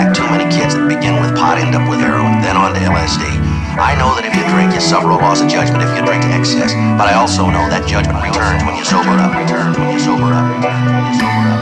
fact, too many kids that begin with pot end up with heroin, then on to LSD. I know that if you drink, you suffer a loss of judgment if you drink to excess, but I also know that judgment returns when you sober up. Returns when you sober up. When you sober up.